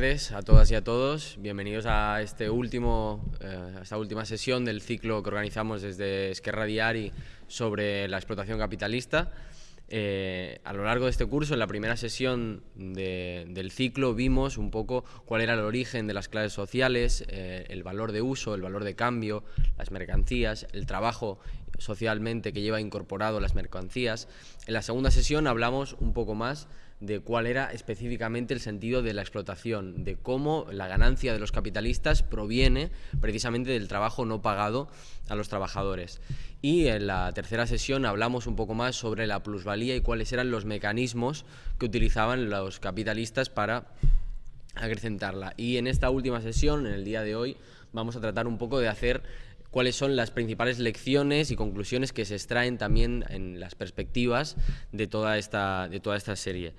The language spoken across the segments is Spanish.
tardes a todas y a todos. Bienvenidos a, este último, eh, esta última sesión del ciclo que organizamos desde Esquerra Diari sobre la explotación capitalista. Eh, a lo largo de este curso, en la primera sesión de- del ciclo, vimos un poco cuál era el origen de las clases sociales, eh, el valor de uso, el valor de cambio, las mercancías, el trabajo socialmente que lleva incorporado las mercancías. En la segunda sesión hablamos un poco más de cuál era específicamente el sentido de la explotación, de cómo la ganancia de los capitalistas proviene precisamente del trabajo no pagado a los trabajadores. Y en la tercera sesión hablamos un poco más sobre la plusvalía y cuáles eran los mecanismos que utilizaban los capitalistas para acrecentarla. Y en esta última sesión, en el día de hoy, vamos a tratar un poco de hacer cuáles son las principales lecciones y conclusiones que se extraen también en las perspectivas de toda esta, de toda esta serie.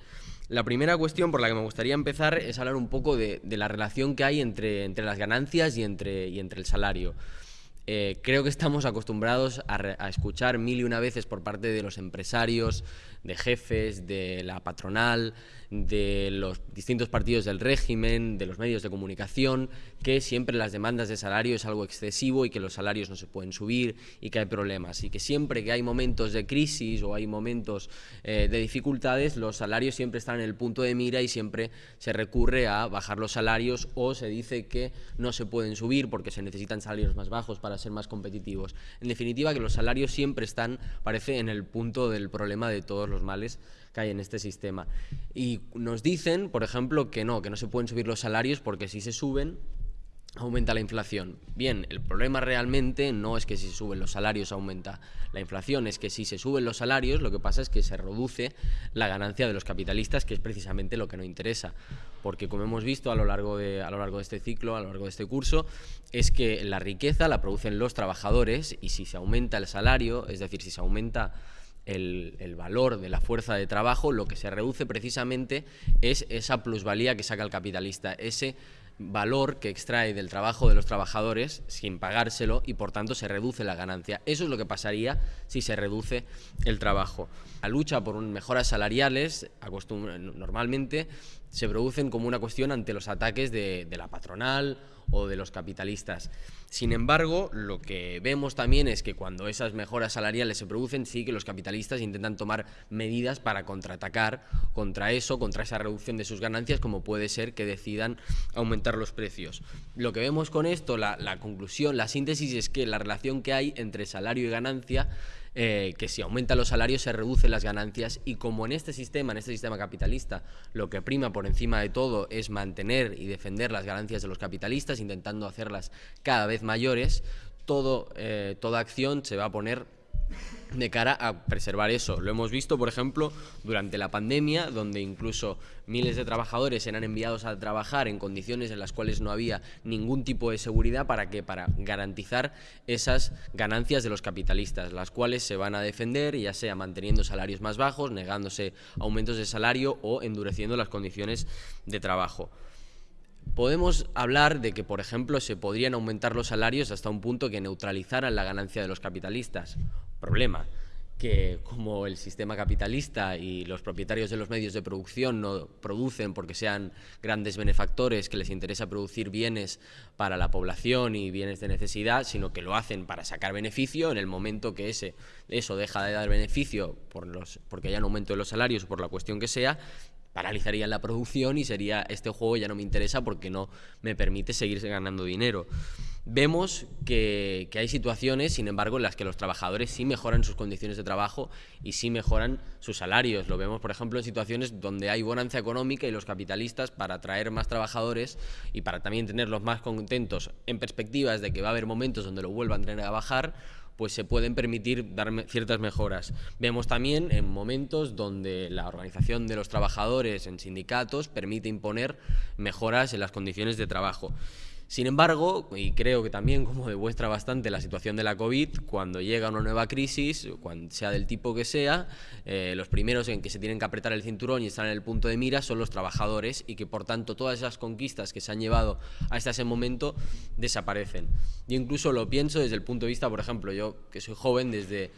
La primera cuestión por la que me gustaría empezar es hablar un poco de, de la relación que hay entre, entre las ganancias y entre, y entre el salario. Eh, creo que estamos acostumbrados a, re- a escuchar mil y una veces por parte de los empresarios, de jefes, de la patronal, de los distintos partidos del régimen, de los medios de comunicación, que siempre las demandas de salario es algo excesivo y que los salarios no se pueden subir y que hay problemas. Y que siempre que hay momentos de crisis o hay momentos eh, de dificultades, los salarios siempre están en el punto de mira y siempre se recurre a bajar los salarios o se dice que no se pueden subir porque se necesitan salarios más bajos para ser más competitivos. En definitiva, que los salarios siempre están, parece, en el punto del problema de todos los males que hay en este sistema. Y nos dicen, por ejemplo, que no, que no se pueden subir los salarios porque si se suben, aumenta la inflación. Bien, el problema realmente no es que si suben los salarios aumenta la inflación, es que si se suben los salarios lo que pasa es que se reduce la ganancia de los capitalistas, que es precisamente lo que no interesa. Porque como hemos visto a lo largo de, a lo largo de este ciclo, a lo largo de este curso, es que la riqueza la producen los trabajadores y si se aumenta el salario, es decir, si se aumenta el, el valor de la fuerza de trabajo, lo que se reduce precisamente es esa plusvalía que saca el capitalista, ese valor que extrae del trabajo de los trabajadores sin pagárselo y por tanto se reduce la ganancia. Eso es lo que pasaría si se reduce el trabajo. La lucha por mejoras salariales normalmente se producen como una cuestión ante los ataques de, la patronal o de los capitalistas. Sin embargo, lo que vemos también es que cuando esas mejoras salariales se producen, sí que los capitalistas intentan tomar medidas para contraatacar contra eso, contra esa reducción de sus ganancias, como puede ser que decidan aumentar los precios. Lo que vemos con esto, la conclusión, la síntesis es que la relación que hay entre salario y ganancia eh, que si aumentan los salarios se reducen las ganancias. Y como en este sistema, en este sistema capitalista, lo que prima por encima de todo es mantener y defender las ganancias de los capitalistas, intentando hacerlas cada vez mayores, todo, eh, toda acción se va a poner de cara a preservar eso. Lo hemos visto, por ejemplo, durante la pandemia, donde incluso miles de trabajadores eran enviados a trabajar en condiciones en las cuales no había ningún tipo de seguridad para que para garantizar esas ganancias de los capitalistas, las cuales se van a defender, ya sea manteniendo salarios más bajos, negándose aumentos de salario o endureciendo las condiciones de trabajo. Podemos hablar de que, por ejemplo, se podrían aumentar los salarios hasta un punto que neutralizaran la ganancia de los capitalistas. Problema, que como el sistema capitalista y los propietarios de los medios de producción no producen porque sean grandes benefactores que les interesa producir bienes para la población y bienes de necesidad, sino que lo hacen para sacar beneficio en el momento que ese, eso deja de dar beneficio por los, porque haya un aumento de los salarios o por la cuestión que sea, paralizarían la producción y sería este juego ya no me interesa porque no me permite seguir ganando dinero. Vemos que, hay situaciones, sin embargo, en las que los trabajadores sí mejoran sus condiciones de trabajo y sí mejoran sus salarios. Lo vemos, por ejemplo, en situaciones donde hay bonanza económica y los capitalistas, para atraer más trabajadores y para también tenerlos más contentos en perspectivas de que va a haber momentos donde lo vuelvan a tener a bajar, pues se pueden permitir dar ciertas mejoras. Vemos también en momentos donde la organización de los trabajadores en sindicatos permite imponer mejoras en las condiciones de trabajo. Sin embargo, y creo que también como demuestra bastante la situación de la COVID, cuando llega una nueva crisis, cuando sea del tipo que sea, eh, los primeros en que se tienen que apretar el cinturón y están en el punto de mira son los trabajadores y que por tanto todas esas conquistas que se han llevado hasta ese momento desaparecen. Yo incluso lo pienso desde el punto de vista, por ejemplo, yo que soy joven, desde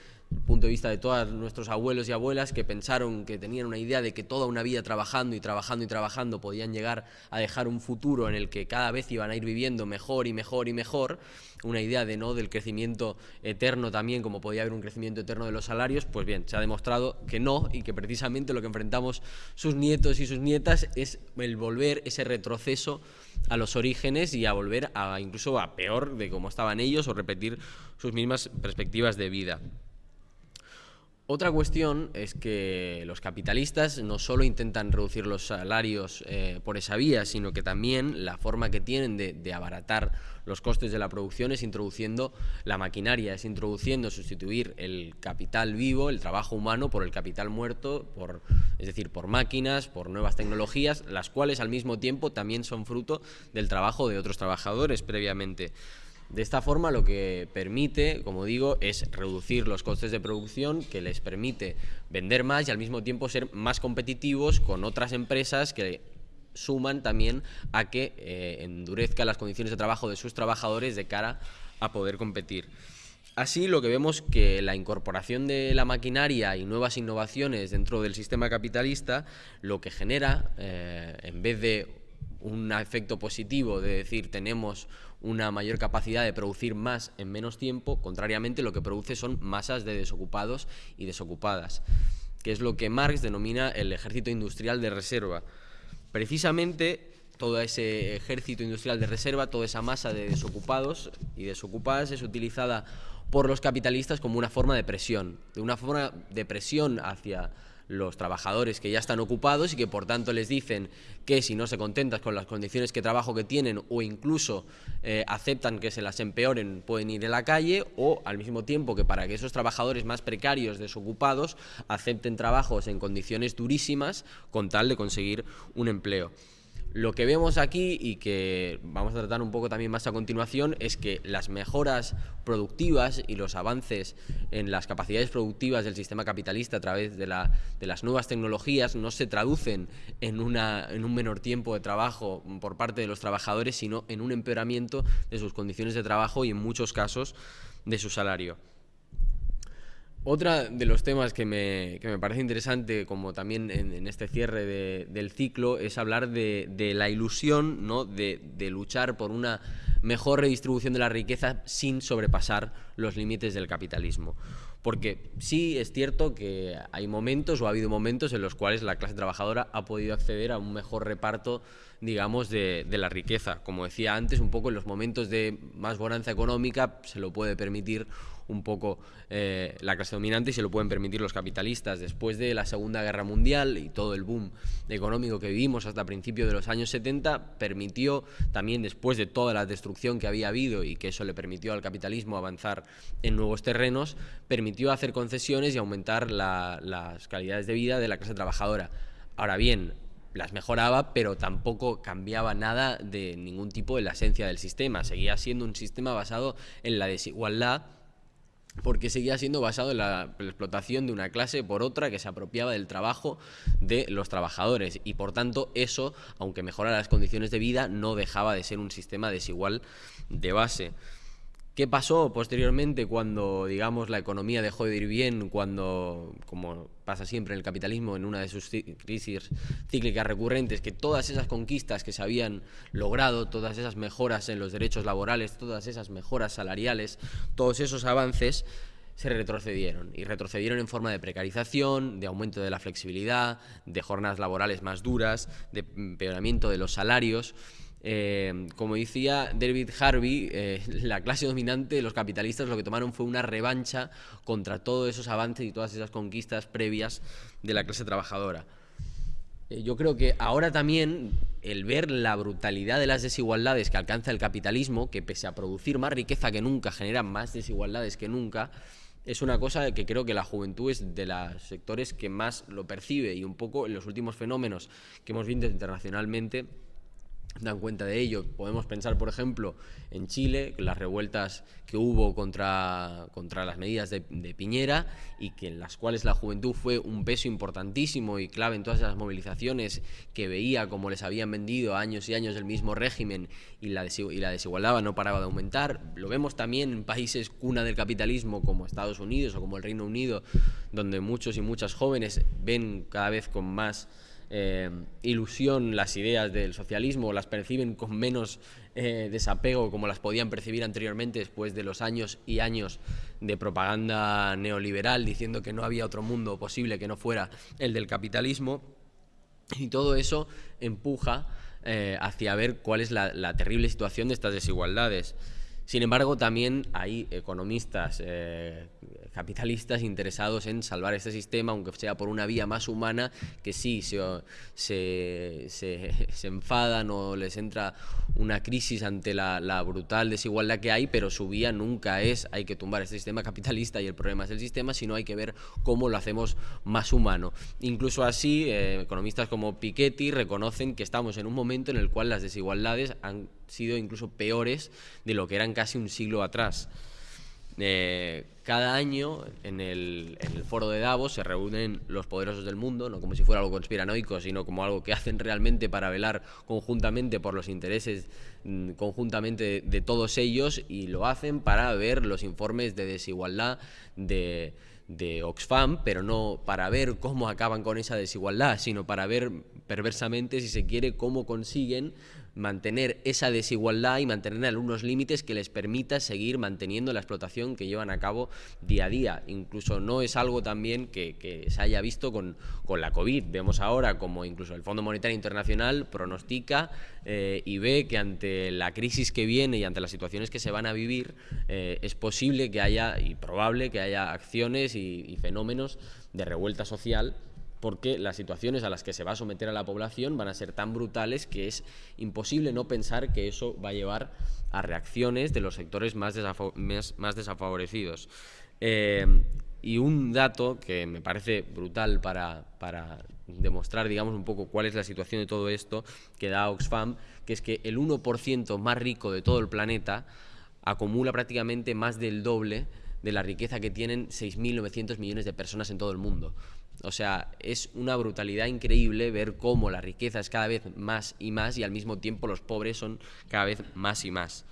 punto de vista de todos nuestros abuelos y abuelas que pensaron que tenían una idea de que toda una vida trabajando y trabajando y trabajando podían llegar a dejar un futuro en el que cada vez iban a ir viviendo mejor y mejor y mejor, una idea de no del crecimiento eterno también como podía haber un crecimiento eterno de los salarios, pues bien, se ha demostrado que no y que precisamente lo que enfrentamos sus nietos y sus nietas es el volver ese retroceso a los orígenes y a volver a incluso a peor de cómo estaban ellos o repetir sus mismas perspectivas de vida. Otra cuestión es que los capitalistas no solo intentan reducir los salarios eh, por esa vía, sino que también la forma que tienen de, abaratar los costes de la producción es introduciendo la maquinaria, es introduciendo, sustituir el capital vivo, el trabajo humano, por el capital muerto, por, es decir, por máquinas, por nuevas tecnologías, las cuales al mismo tiempo también son fruto del trabajo de otros trabajadores previamente. De esta forma lo que permite, como digo, es reducir los costes de producción que les permite vender más y al mismo tiempo ser más competitivos con otras empresas que suman también a que eh, endurezca las condiciones de trabajo de sus trabajadores de cara a poder competir. Así lo que vemos que la incorporación de la maquinaria y nuevas innovaciones dentro del sistema capitalista lo que genera, eh, en vez de un efecto positivo de decir tenemos una mayor capacidad de producir más en menos tiempo, contrariamente lo que produce son masas de desocupados y desocupadas, que es lo que Marx denomina el ejército industrial de reserva. Precisamente todo ese ejército industrial de reserva, toda esa masa de desocupados y desocupadas es utilizada por los capitalistas como una forma de presión, de una forma de presión hacia los trabajadores que ya están ocupados y que por tanto les dicen que si no se contentan con las condiciones de trabajo que tienen o incluso eh, aceptan que se las empeoren pueden ir a la calle o al mismo tiempo que para que esos trabajadores más precarios, desocupados, acepten trabajos en condiciones durísimas con tal de conseguir un empleo. Lo que vemos aquí y que vamos a tratar un poco también más a continuación es que las mejoras productivas y los avances en las capacidades productivas del sistema capitalista a través de, las nuevas tecnologías no se traducen en, en un menor tiempo de trabajo por parte de los trabajadores, sino en un empeoramiento de sus condiciones de trabajo y en muchos casos de su salario. Otra de los temas que me, parece interesante, como también en, este cierre del ciclo, es hablar de, la ilusión ¿no? de, luchar por una mejor redistribución de la riqueza sin sobrepasar los límites del capitalismo. Porque sí es cierto que hay momentos o ha habido momentos en los cuales la clase trabajadora ha podido acceder a un mejor reparto digamos, de, de, la riqueza. Como decía antes, un poco en los momentos de más bonanza económica se lo puede permitir un poco eh, la clase dominante y se lo pueden permitir los capitalistas. Después de la Segunda Guerra Mundial y todo el boom económico que vivimos hasta principios de los años 70, permitió también después de toda la destrucción que había habido y que eso le permitió al capitalismo avanzar en nuevos terrenos, permitió hacer concesiones y aumentar las calidades de vida de la clase trabajadora. Ahora bien, las mejoraba, pero tampoco cambiaba nada de ningún tipo de la esencia del sistema. Seguía siendo un sistema basado en la desigualdad porque seguía siendo basado en la, explotación de una clase por otra que se apropiaba del trabajo de los trabajadores y por tanto eso, aunque mejorara las condiciones de vida, no dejaba de ser un sistema desigual de base. ¿Qué pasó posteriormente cuando, digamos, la economía dejó de ir bien, cuando, como pasa siempre en el capitalismo, en una de sus crisis cíclicas recurrentes, que todas esas conquistas que se habían logrado, todas esas mejoras en los derechos laborales, todas esas mejoras salariales, todos esos avances, se retrocedieron y retrocedieron en forma de precarización, de aumento de la flexibilidad, de jornadas laborales más duras, de empeoramiento de los salarios. Eh, como decía David Harvey, eh, la clase dominante, los capitalistas, lo que tomaron fue una revancha contra todos esos avances y todas esas conquistas previas de la clase trabajadora. Eh, yo creo que ahora también el ver la brutalidad de las desigualdades que alcanza el capitalismo, que pese a producir más riqueza que nunca, genera más desigualdades que nunca, es una cosa que creo que la juventud es de los sectores que más lo percibe y un poco en los últimos fenómenos que hemos visto internacionalmente dan cuenta de ello. Podemos pensar, por ejemplo, en Chile, las revueltas que hubo contra, contra las medidas de, Piñera y que en las cuales la juventud fue un peso importantísimo y clave en todas esas movilizaciones que veía como les habían vendido años y años el mismo régimen y la, y la desigualdad no paraba de aumentar. Lo vemos también en países cuna del capitalismo como Estados Unidos o como el Reino Unido, donde muchos y muchas jóvenes ven cada vez con más eh, ilusión las ideas del socialismo, las perciben con menos eh, desapego como las podían percibir anteriormente después de los años y años de propaganda neoliberal diciendo que no había otro mundo posible que no fuera el del capitalismo. Y todo eso empuja eh, hacia ver cuál es la terrible situación de estas desigualdades. Sin embargo, también hay economistas capitalistas interesados en salvar este sistema, aunque sea por una vía más humana, que sí se, se, enfadan o les entra una crisis ante la, la, brutal desigualdad que hay, pero su vía nunca es hay que tumbar este sistema capitalista y el problema es el sistema, sino hay que ver cómo lo hacemos más humano. Incluso así, eh, economistas como Piketty reconocen que estamos en un momento en el cual las desigualdades han sido incluso peores de lo que eran casi un siglo atrás. Eh, cada año en el, foro de Davos se reúnen los poderosos del mundo, no como si fuera algo conspiranoico, sino como algo que hacen realmente para velar conjuntamente por los intereses mm, conjuntamente de, todos ellos y lo hacen para ver los informes de desigualdad de, de Oxfam, pero no para ver cómo acaban con esa desigualdad, sino para ver perversamente, si se quiere, cómo consiguen mantener esa desigualdad y mantener algunos límites que les permita seguir manteniendo la explotación que llevan a cabo día a día. Incluso no es algo también que, se haya visto con, la COVID. Vemos ahora como incluso el Fondo Monetario Internacional pronostica eh, y ve que ante la crisis que viene y ante las situaciones que se van a vivir, eh, es posible que haya y probable que haya acciones y fenómenos de revuelta social porque las situaciones a las que se va a someter a la población van a ser tan brutales que es imposible no pensar que eso va a llevar a reacciones de los sectores más, más, desafavorecidos. Eh, y un dato que me parece brutal para, para, demostrar, digamos, un poco cuál es la situación de todo esto, que da Oxfam, que es que el 1% más rico de todo el planeta acumula prácticamente más del doble de la riqueza que tienen 6.900 millones de personas en todo el mundo. O sea, es una brutalidad increíble ver cómo la riqueza es cada vez más y más y al mismo tiempo los pobres son cada vez más y más.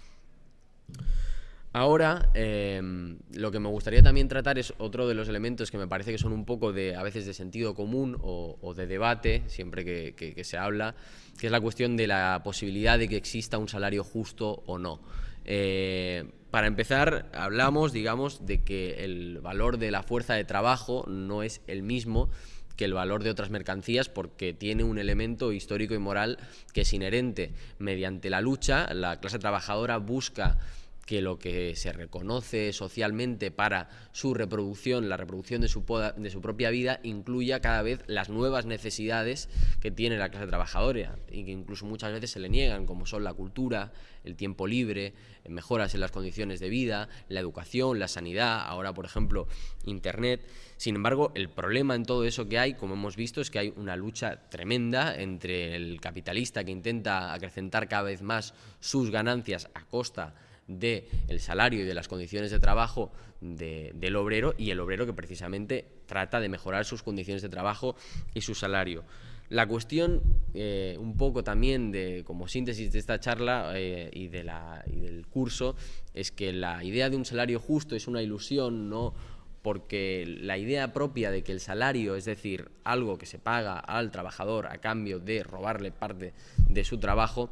Ahora, em, lo que me gustaría también tratar es otro de los elementos que me parece que son un poco de, a veces, de sentido común o, de debate, siempre que, se habla, que es la cuestión de la posibilidad de que exista un salario justo o no. Eh, para empezar, hablamos, digamos, de que el valor de la fuerza de trabajo no es el mismo que el valor de otras mercancías porque tiene un elemento histórico y moral que es inherente. Mediante la lucha, la clase trabajadora busca que lo que se reconoce socialmente para su reproducción, la reproducción de su, propia vida, incluya cada vez las nuevas necesidades que tiene la clase trabajadora y que incluso muchas veces se le niegan, como son la cultura, el tiempo libre, mejoras en las condiciones de vida, la educación, la sanidad, ahora por ejemplo Internet. Sin embargo, el problema en todo eso que hay, como hemos visto, es que hay una lucha tremenda entre el capitalista que intenta acrecentar cada vez más sus ganancias a costa del el salario y de las condiciones de trabajo del obrero y el obrero que precisamente trata de mejorar sus condiciones de trabajo y su salario. La cuestión, eh, un poco también de, como síntesis de esta charla eh, y, de y del curso, es que la idea de un salario justo es una ilusión, no porque la idea propia de que el salario, es decir, algo que se paga al trabajador a cambio de robarle parte de su trabajo,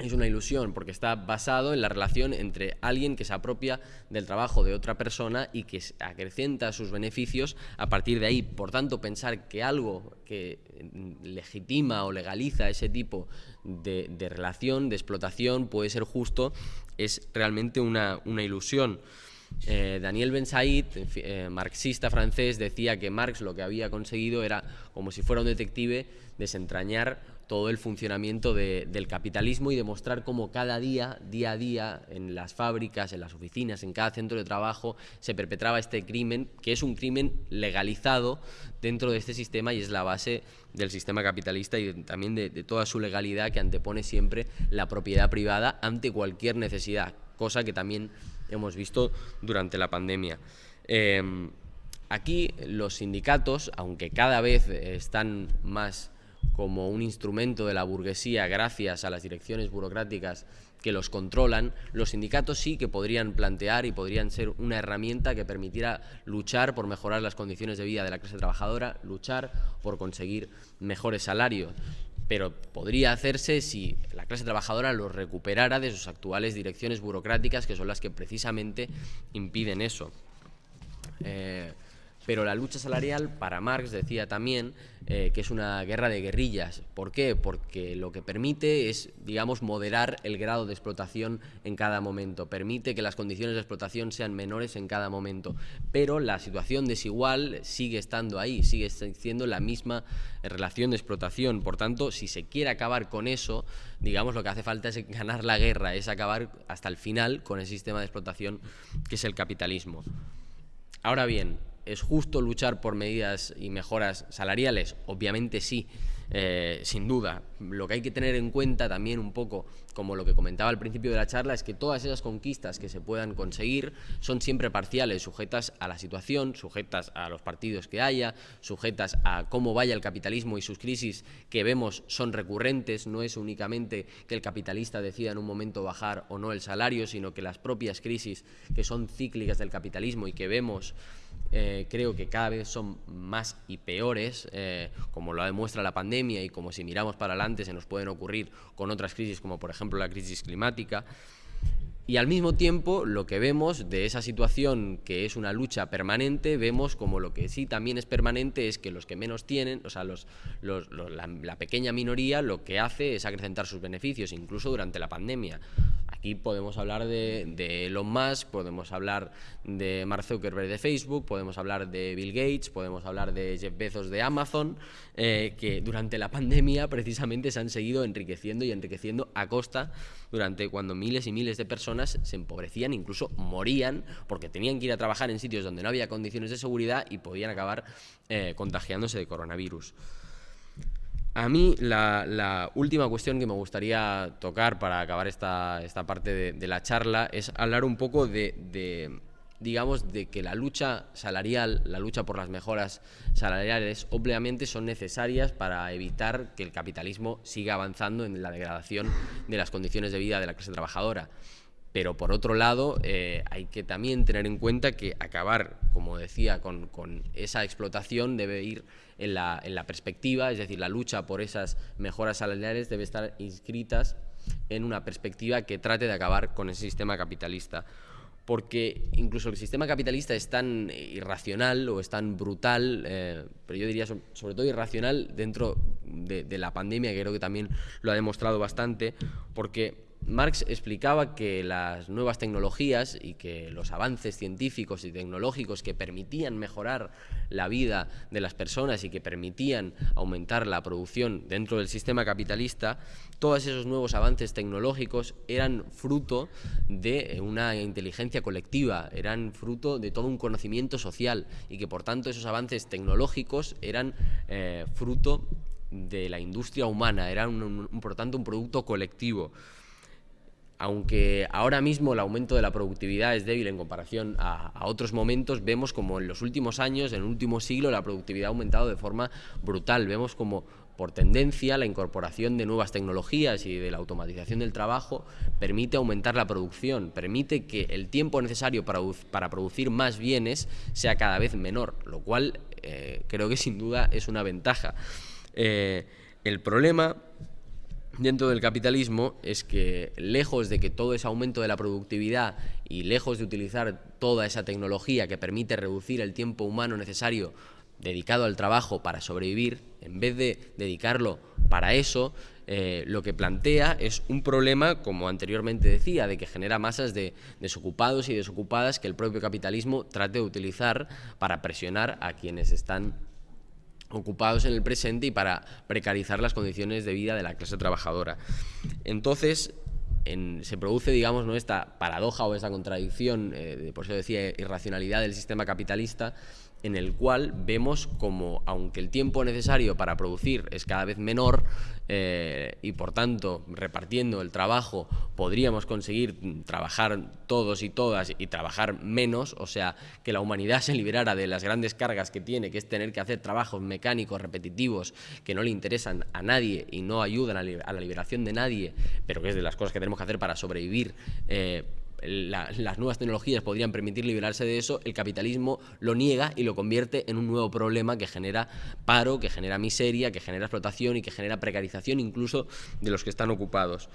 es una ilusión porque está basado en la relación entre alguien que se apropia del trabajo de otra persona y que acrecenta sus beneficios a partir de ahí. Por tanto, pensar que algo que mm, legitima o legaliza ese tipo de, relación, de explotación, puede ser justo, es realmente una, ilusión. Eh, Daniel Ben Said, eh, marxista francés, decía que Marx lo que había conseguido era, como si fuera un detective, desentrañar todo el funcionamiento del capitalismo y demostrar cómo cada día, día a día, en las fábricas, en las oficinas, en cada centro de trabajo, se perpetraba este crimen, que es un crimen legalizado dentro de este sistema y es la base del sistema capitalista y también de, toda su legalidad que antepone siempre la propiedad privada ante cualquier necesidad, cosa que también hemos visto durante la pandemia. Em, aquí los sindicatos, aunque cada vez están más como un instrumento de la burguesía gracias a las direcciones burocráticas que los controlan, los sindicatos sí que podrían plantear y podrían ser una herramienta que permitiera luchar por mejorar las condiciones de vida de la clase trabajadora, luchar por conseguir mejores salarios. Pero podría hacerse si la clase trabajadora los recuperara de sus actuales direcciones burocráticas, que son las que precisamente impiden eso. Eh, pero la lucha salarial, para Marx decía también eh, que es una guerra de guerrillas. ¿Por qué? Porque lo que permite es, digamos, moderar el grado de explotación en cada momento, permite que las condiciones de explotación sean menores en cada momento, pero la situación desigual sigue estando ahí, sigue siendo la misma relación de explotación. Por tanto, si se quiere acabar con eso, digamos, lo que hace falta es ganar la guerra, es acabar hasta el final con el sistema de explotación que es el capitalismo. Ahora bien, ¿Es justo luchar por medidas y mejoras salariales? Obviamente sí, eh, sin duda. Lo que hay que tener en cuenta también un poco, como lo que comentaba al principio de la charla, es que todas esas conquistas que se puedan conseguir son siempre parciales, sujetas a la situación, sujetas a los partidos que haya, sujetas a cómo vaya el capitalismo y sus crisis que vemos son recurrentes, no es únicamente que el capitalista decida en un momento bajar o no el salario, sino que las propias crisis que son cíclicas del capitalismo y que vemos eh, creo que cada vez son más y peores, eh, como lo demuestra la pandemia y como si miramos para adelante se nos pueden ocurrir con otras crisis como por ejemplo la crisis climática. Y al mismo tiempo, lo que vemos de esa situación que es una lucha permanente, vemos como lo que sí también es permanente es que los que menos tienen, o sea, los, la, pequeña minoría, lo que hace es acrecentar sus beneficios, incluso durante la pandemia. Aquí podemos hablar de, de, Elon Musk, podemos hablar de Mark Zuckerberg de Facebook, podemos hablar de Bill Gates, podemos hablar de Jeff Bezos de Amazon, eh, que durante la pandemia precisamente se han seguido enriqueciendo y enriqueciendo a costa durante cuando miles y miles de personas se empobrecían, incluso morían porque tenían que ir a trabajar en sitios donde no había condiciones de seguridad y podían acabar eh, contagiándose de coronavirus. A mí la, última cuestión que me gustaría tocar para acabar esta, esta parte de, la charla es hablar un poco de, digamos, de que la lucha salarial, la lucha por las mejoras salariales, obviamente son necesarias para evitar que el capitalismo siga avanzando en la degradación de las condiciones de vida de la clase trabajadora. Pero por otro lado, eh, hay que también tener en cuenta que acabar, como decía, con, esa explotación debe ir en la, en la, perspectiva, es decir, la lucha por esas mejoras salariales debe estar inscritas en una perspectiva que trate de acabar con ese sistema capitalista. Porque incluso el sistema capitalista es tan irracional o es tan brutal, eh, pero yo diría sobre todo irracional dentro de, de la pandemia, que creo que también lo ha demostrado bastante, porque Marx explicaba que las nuevas tecnologías y que los avances científicos y tecnológicos que permitían mejorar la vida de las personas y que permitían aumentar la producción dentro del sistema capitalista, todos esos nuevos avances tecnológicos eran fruto de una inteligencia colectiva, eran fruto de todo un conocimiento social y que por tanto esos avances tecnológicos eran eh, fruto de la industria humana, eran por tanto un producto colectivo aunque ahora mismo el aumento de la productividad es débil en comparación a, otros momentos, vemos como en los últimos años, en el último siglo, la productividad ha aumentado de forma brutal. Vemos como por tendencia la incorporación de nuevas tecnologías y de la automatización del trabajo permite aumentar la producción, permite que el tiempo necesario para, producir más bienes sea cada vez menor, lo cual eh, creo que sin duda es una ventaja. Eh, el problema dentro del capitalismo es que lejos de que todo ese aumento de la productividad y lejos de utilizar toda esa tecnología que permite reducir el tiempo humano necesario dedicado al trabajo para sobrevivir, en vez de dedicarlo para eso, eh, lo que plantea es un problema, como anteriormente decía, de que genera masas de desocupados y desocupadas que el propio capitalismo trate de utilizar para presionar a quienes están ocupados en el presente y para precarizar las condiciones de vida de la clase trabajadora. Entonces, se produce, digamos, ¿no? esta paradoja o esta contradicción, eh, por eso decía irracionalidad del sistema capitalista, en el cual vemos como, aunque el tiempo necesario para producir es cada vez menor eh, y por tanto repartiendo el trabajo podríamos conseguir trabajar todos y todas y trabajar menos, o sea, que la humanidad se liberara de las grandes cargas que tiene, que es tener que hacer trabajos mecánicos, repetitivos, que no le interesan a nadie y no ayudan a, la liberación de nadie, pero que es de las cosas que tenemos que hacer para sobrevivir. Eh, las nuevas tecnologías podrían permitir liberarse de eso, el capitalismo lo niega y lo convierte en un nuevo problema que genera paro, que genera miseria, que genera explotación y que genera precarización incluso de los que están ocupados.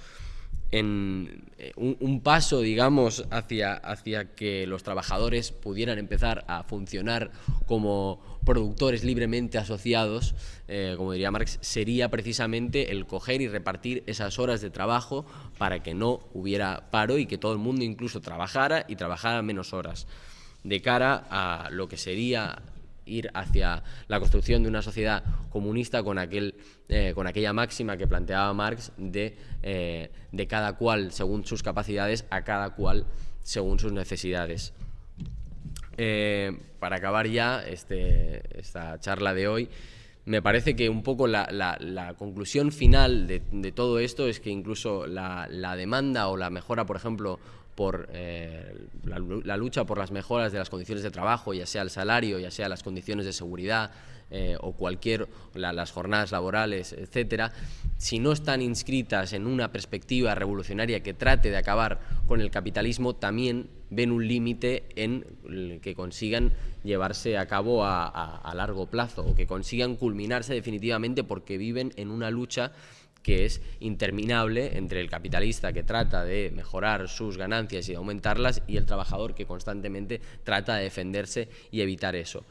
En eh, un, paso, digamos, hacia, hacia que los trabajadores pudieran empezar a funcionar como productores libremente asociados, eh, como diría Marx, sería precisamente el coger y repartir esas horas de trabajo para que no hubiera paro y que todo el mundo incluso trabajara y trabajara menos horas, de cara a lo que sería ir hacia la construcción de una sociedad comunista con, aquel, eh, con aquella máxima que planteaba Marx de, eh, de cada cual según sus capacidades a cada cual según sus necesidades. Eh, para acabar ya este, esta charla de hoy, me parece que un poco la, conclusión final de, todo esto es que incluso la, demanda o la mejora, por ejemplo, por eh, la, lucha por las mejoras de las condiciones de trabajo, ya sea el salario, ya sea las condiciones de seguridad eh, o cualquier, las jornadas laborales, etcétera, si no están inscritas en una perspectiva revolucionaria que trate de acabar con el capitalismo, también ven un límite en que consigan llevarse a cabo a largo plazo o que consigan culminarse definitivamente porque viven en una lucha que es interminable entre el capitalista que trata de mejorar sus ganancias y aumentarlas y el trabajador que constantemente trata de defenderse y evitar eso.